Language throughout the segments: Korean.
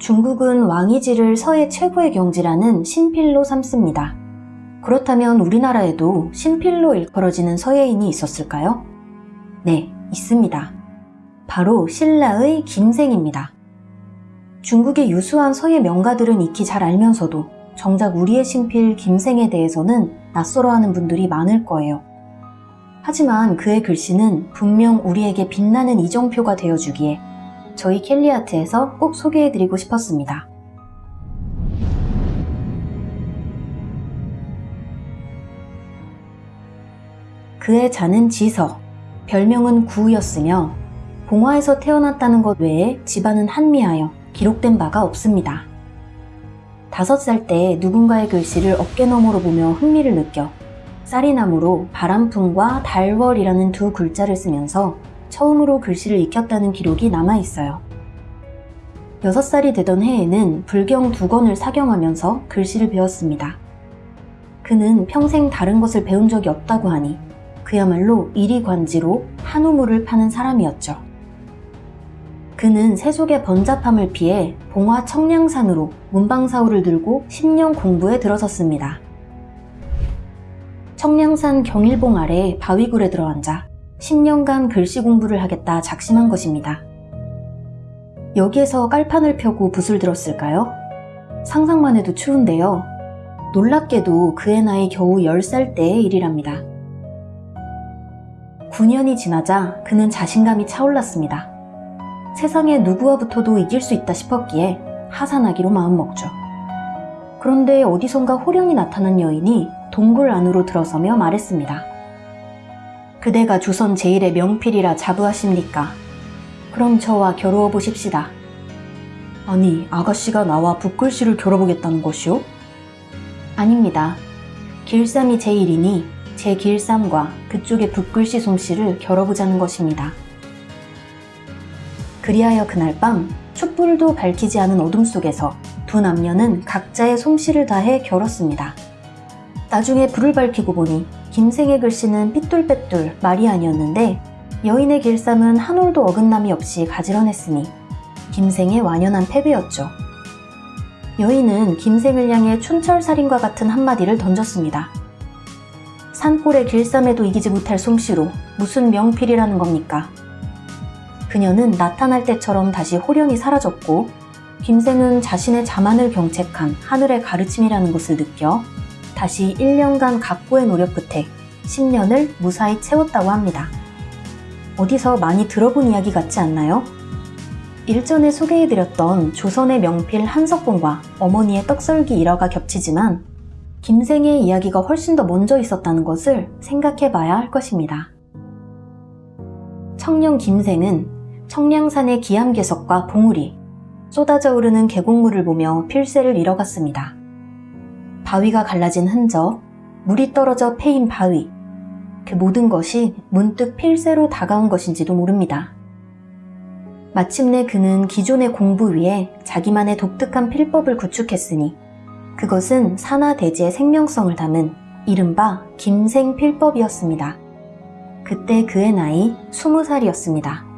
중국은 왕이지를 서해 최고의 경지라는 신필로 삼습니다. 그렇다면 우리나라에도 신필로 일컬어지는 서예인이 있었을까요? 네, 있습니다. 바로 신라의 김생입니다. 중국의 유수한 서예 명가들은 익히 잘 알면서도 정작 우리의 신필 김생에 대해서는 낯설어하는 분들이 많을 거예요. 하지만 그의 글씨는 분명 우리에게 빛나는 이정표가 되어주기에 저희 켈리아트에서 꼭 소개해드리고 싶었습니다. 그의 자는 지서, 별명은 구였으며 봉화에서 태어났다는 것 외에 집안은 한미하여 기록된 바가 없습니다. 다섯 살 때 누군가의 글씨를 어깨너머로 보며 흥미를 느껴 쌀이나무로 바람풍과 달월이라는 두 글자를 쓰면서 처음으로 글씨를 익혔다는 기록이 남아있어요. 6살이 되던 해에는 불경 두 권을 사경하면서 글씨를 배웠습니다. 그는 평생 다른 것을 배운 적이 없다고 하니 그야말로 이리관지로 한우물을 파는 사람이었죠. 그는 세속의 번잡함을 피해 봉화 청량산으로 문방사우를 들고 10년 공부에 들어섰습니다. 청량산 경일봉 아래 바위굴에 들어앉아 10년간 글씨 공부를 하겠다 작심한 것입니다. 여기에서 깔판을 펴고 붓을 들었을까요? 상상만 해도 추운데요. 놀랍게도 그의 나이 겨우 10살 때의 일이랍니다. 9년이 지나자 그는 자신감이 차올랐습니다. 세상에 누구와부터도 이길 수 있다 싶었기에 하산하기로 마음먹죠. 그런데 어디선가 호령이 나타난 여인이 동굴 안으로 들어서며 말했습니다. 그대가 조선 제일의 명필이라 자부하십니까? 그럼 저와 겨루어 보십시다. 아니, 아가씨가 나와 붓글씨를 겨뤄보겠다는 것이오? 아닙니다. 길쌈이 제일이니 제 길쌈과 그쪽의 붓글씨 솜씨를 겨뤄보자는 것입니다. 그리하여 그날 밤 촛불도 밝히지 않은 어둠 속에서 두 남녀는 각자의 솜씨를 다해 겨뤘습니다. 나중에 불을 밝히고 보니 김생의 글씨는 삐뚤빼뚤 말이 아니었는데 여인의 길쌈은 한 올도 어긋남이 없이 가지런했으니 김생의 완연한 패배였죠. 여인은 김생을 향해 춘철살인과 같은 한마디를 던졌습니다. 산골의 길쌈에도 이기지 못할 솜씨로 무슨 명필이라는 겁니까? 그녀는 나타날 때처럼 다시 호련히 사라졌고 김생은 자신의 자만을 경책한 하늘의 가르침이라는 것을 느껴 다시 1년간 각고의 노력 끝에 10년을 무사히 채웠다고 합니다. 어디서 많이 들어본 이야기 같지 않나요? 일전에 소개해드렸던 조선의 명필 한석봉과 어머니의 떡썰기 일화가 겹치지만 김생의 이야기가 훨씬 더 먼저 있었다는 것을 생각해봐야 할 것입니다. 청년 김생은 청량산의 기암괴석과 봉우리, 쏟아져 오르는 계곡물을 보며 필세를 잃어갔습니다. 바위가 갈라진 흔적, 물이 떨어져 패인 바위, 그 모든 것이 문득 필세로 다가온 것인지도 모릅니다. 마침내 그는 기존의 공부 위에 자기만의 독특한 필법을 구축했으니 그것은 산하대지의 생명성을 담은 이른바 김생필법이었습니다. 그때 그의 나이 20살이었습니다.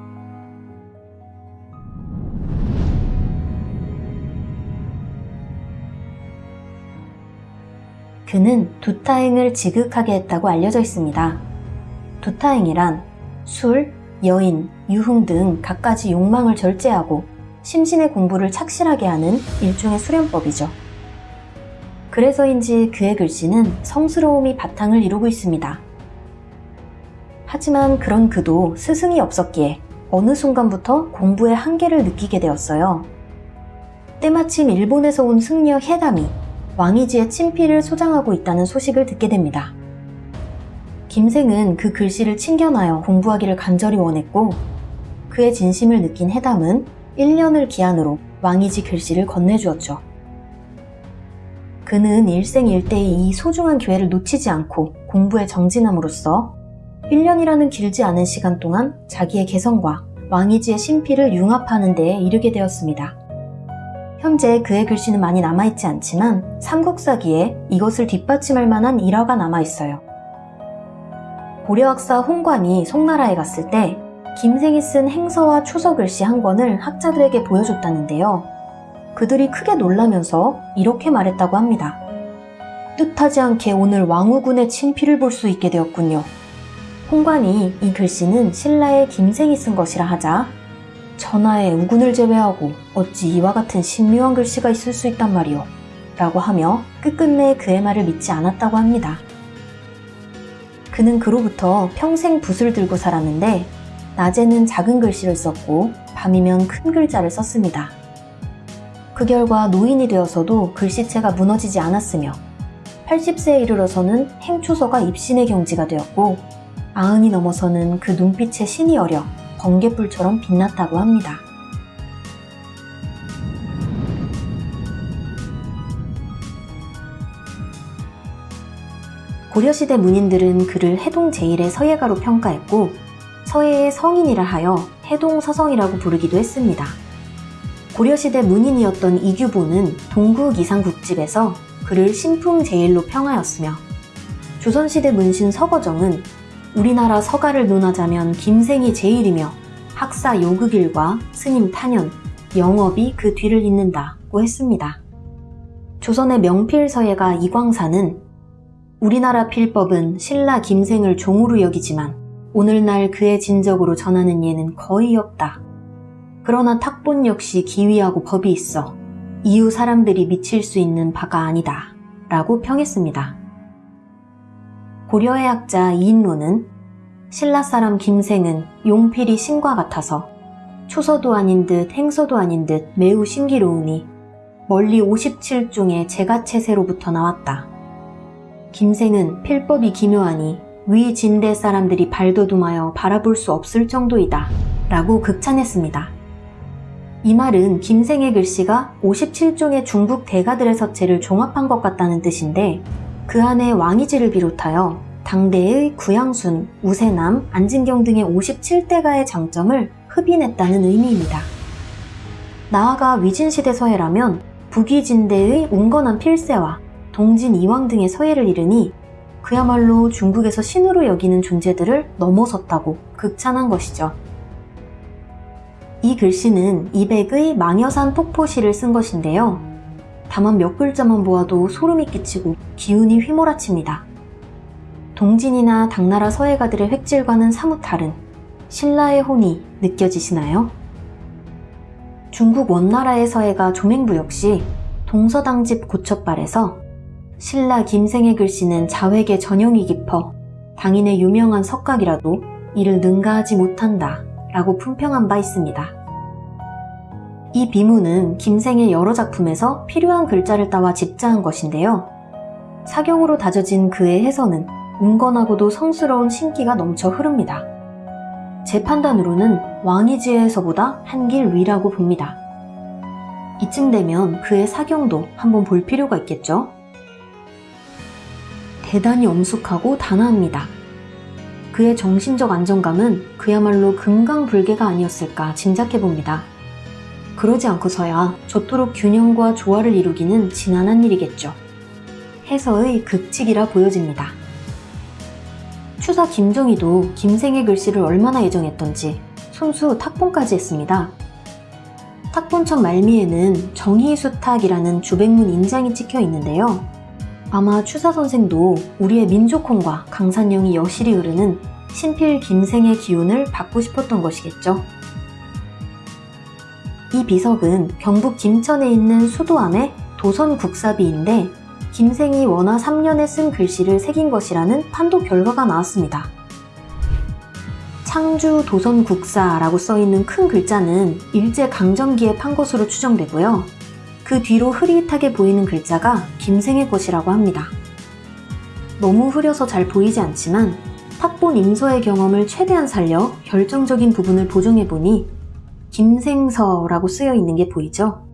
그는 두타행을 지극하게 했다고 알려져 있습니다. 두타행이란 술, 여인, 유흥 등 갖가지 욕망을 절제하고 심신의 공부를 착실하게 하는 일종의 수련법이죠. 그래서인지 그의 글씨는 성스러움이 바탕을 이루고 있습니다. 하지만 그런 그도 스승이 없었기에 어느 순간부터 공부의 한계를 느끼게 되었어요. 때마침 일본에서 온 승려 해담이 왕이지의 친필을 소장하고 있다는 소식을 듣게 됩니다. 김생은 그 글씨를 챙겨놔여 공부하기를 간절히 원했고 그의 진심을 느낀 해담은 1년을 기한으로 왕이지 글씨를 건네주었죠. 그는 일생일대의 이 소중한 기회를 놓치지 않고 공부에 정진함으로써 1년이라는 길지 않은 시간 동안 자기의 개성과 왕이지의 신필을 융합하는 데에 이르게 되었습니다. 현재 그의 글씨는 많이 남아있지 않지만 삼국사기에 이것을 뒷받침할 만한 일화가 남아있어요. 고려학사 홍관이 송나라에 갔을 때 김생이 쓴 행서와 추서 글씨 한 권을 학자들에게 보여줬다는데요. 그들이 크게 놀라면서 이렇게 말했다고 합니다. 뜻하지 않게 오늘 왕후군의 친필을 볼 수 있게 되었군요. 홍관이 이 글씨는 신라의 김생이 쓴 것이라 하자 전하의 우군을 제외하고 어찌 이와 같은 신묘한 글씨가 있을 수 있단 말이오 라고 하며 끝끝내 그의 말을 믿지 않았다고 합니다. 그는 그로부터 평생 붓을 들고 살았는데 낮에는 작은 글씨를 썼고 밤이면 큰 글자를 썼습니다. 그 결과 노인이 되어서도 글씨체가 무너지지 않았으며 80세에 이르러서는 행초서가 입신의 경지가 되었고 아흔이 넘어서는 그 눈빛에 신이 어려 번개불처럼 빛났다고 합니다. 고려시대 문인들은 그를 해동 제1의 서예가로 평가했고 서예의 성인이라 하여 해동 서성이라고 부르기도 했습니다. 고려시대 문인이었던 이규보는 동국 이상국집에서 그를 신풍 제1로 평하였으며 조선시대 문신 서거정은 우리나라 서가를 논하자면 김생이 제1이며 학사 요극일과 스님 탄현, 영업이 그 뒤를 잇는다고 했습니다. 조선의 명필서예가 이광사는 우리나라 필법은 신라 김생을 종으로 여기지만 오늘날 그의 진적으로 전하는 예는 거의 없다. 그러나 탁본 역시 기위하고 법이 있어 이후 사람들이 미칠 수 있는 바가 아니다. 라고 평했습니다. 고려의 학자 이인로는 신라 사람 김생은 용필이 신과 같아서 초서도 아닌 듯 행서도 아닌 듯 매우 신기로우니 멀리 57종의 제가체세로부터 나왔다. 김생은 필법이 기묘하니 위 진대 사람들이 발돋움하여 바라볼 수 없을 정도이다. 라고 극찬했습니다. 이 말은 김생의 글씨가 57종의 중국 대가들의 서체를 종합한 것 같다는 뜻인데 그 안에 왕이지를 비롯하여 당대의 구양순, 우세남, 안진경 등의 57대가의 장점을 흡인했다는 의미입니다. 나아가 위진시대 서예라면 북위진대의 운건한 필세와 동진 이왕 등의 서예를 이르니 그야말로 중국에서 신으로 여기는 존재들을 넘어섰다고 극찬한 것이죠. 이 글씨는 이백의 망여산 폭포시를 쓴 것인데요. 다만 몇 글자만 보아도 소름이 끼치고 기운이 휘몰아칩니다. 동진이나 당나라 서예가들의 획질과는 사뭇 다른 신라의 혼이 느껴지시나요? 중국 원나라의 서예가 조맹부 역시 동서당집 고첩발에서 신라 김생의 글씨는 자획의 전형이 깊어 당인의 유명한 석각이라도 이를 능가하지 못한다 라고 품평한 바 있습니다. 이 비문은 김생의 여러 작품에서 필요한 글자를 따와 집자한 것인데요. 사경으로 다져진 그의 해서는 운건하고도 성스러운 신기가 넘쳐 흐릅니다. 제 판단으로는 왕이지에서보다 한 길 위라고 봅니다. 이쯤 되면 그의 사경도 한번 볼 필요가 있겠죠? 대단히 엄숙하고 단아합니다. 그의 정신적 안정감은 그야말로 금강불개가 아니었을까 짐작해봅니다. 그러지 않고서야 저토록 균형과 조화를 이루기는 지난한 일이겠죠. 해서의 극칙이라 보여집니다. 추사 김정희도 김생의 글씨를 얼마나 애정했던지 손수 탁본까지 했습니다. 탁본천 말미에는 정희수탁이라는 주백문 인장이 찍혀 있는데요. 아마 추사 선생도 우리의 민족혼과 강산령이 여실히 흐르는 신필 김생의 기운을 받고 싶었던 것이겠죠. 이 비석은 경북 김천에 있는 수도암의 도선국사비인데 김생이 원화 3년에 쓴 글씨를 새긴 것이라는 판도 결과가 나왔습니다. 창주 도선국사라고 써있는 큰 글자는 일제강점기에 판 것으로 추정되고요. 그 뒤로 흐릿하게 보이는 글자가 김생의 것이라고 합니다. 너무 흐려서 잘 보이지 않지만 탁본 임서의 경험을 최대한 살려 결정적인 부분을 보정해보니 김생서라고 쓰여 있는 게 보이죠?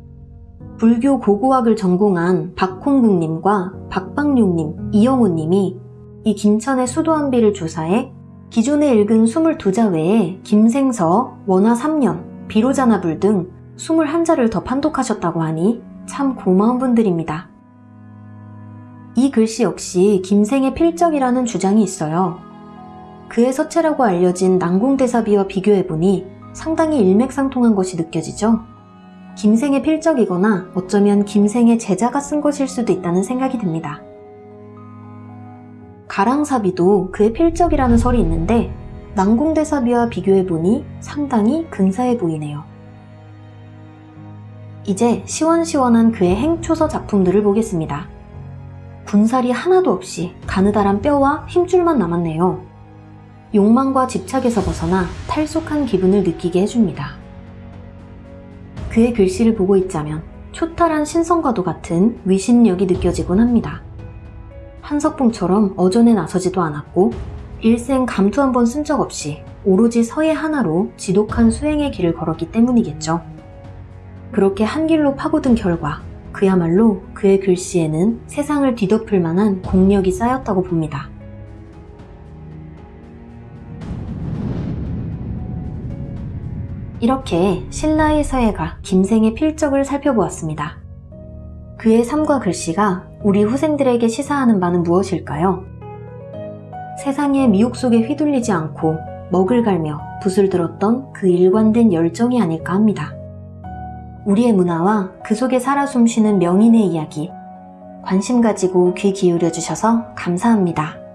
불교 고고학을 전공한 박홍국님과 박방룡님, 이영호님이 이 김천의 수도한비를 조사해 기존에 읽은 22자 외에 김생서, 원화 3년, 비로자나불 등 21자를 더 판독하셨다고 하니 참 고마운 분들입니다. 이 글씨 역시 김생의 필적이라는 주장이 있어요. 그의 서체라고 알려진 난공대사비와 비교해보니 상당히 일맥상통한 것이 느껴지죠? 김생의 필적이거나 어쩌면 김생의 제자가 쓴 것일 수도 있다는 생각이 듭니다. 가랑사비도 그의 필적이라는 설이 있는데 난공대사비와 비교해보니 상당히 근사해 보이네요. 이제 시원시원한 그의 행초서 작품들을 보겠습니다. 군살이 하나도 없이 가느다란 뼈와 힘줄만 남았네요. 욕망과 집착에서 벗어나 탈속한 기분을 느끼게 해줍니다. 그의 글씨를 보고 있자면 초탈한 신성과도 같은 위신력이 느껴지곤 합니다. 한석봉처럼 어전에 나서지도 않았고 일생 감투 한 번 쓴 적 없이 오로지 서예 하나로 지독한 수행의 길을 걸었기 때문이겠죠. 그렇게 한 길로 파고든 결과 그야말로 그의 글씨에는 세상을 뒤덮을 만한 공력이 쌓였다고 봅니다. 이렇게 신라의 서예가 김생의 필적을 살펴보았습니다. 그의 삶과 글씨가 우리 후생들에게 시사하는 바는 무엇일까요? 세상의 미혹 속에 휘둘리지 않고 먹을 갈며 붓을 들었던 그 일관된 열정이 아닐까 합니다. 우리의 문화와 그 속에 살아 숨쉬는 명인의 이야기, 관심 가지고 귀 기울여 주셔서 감사합니다.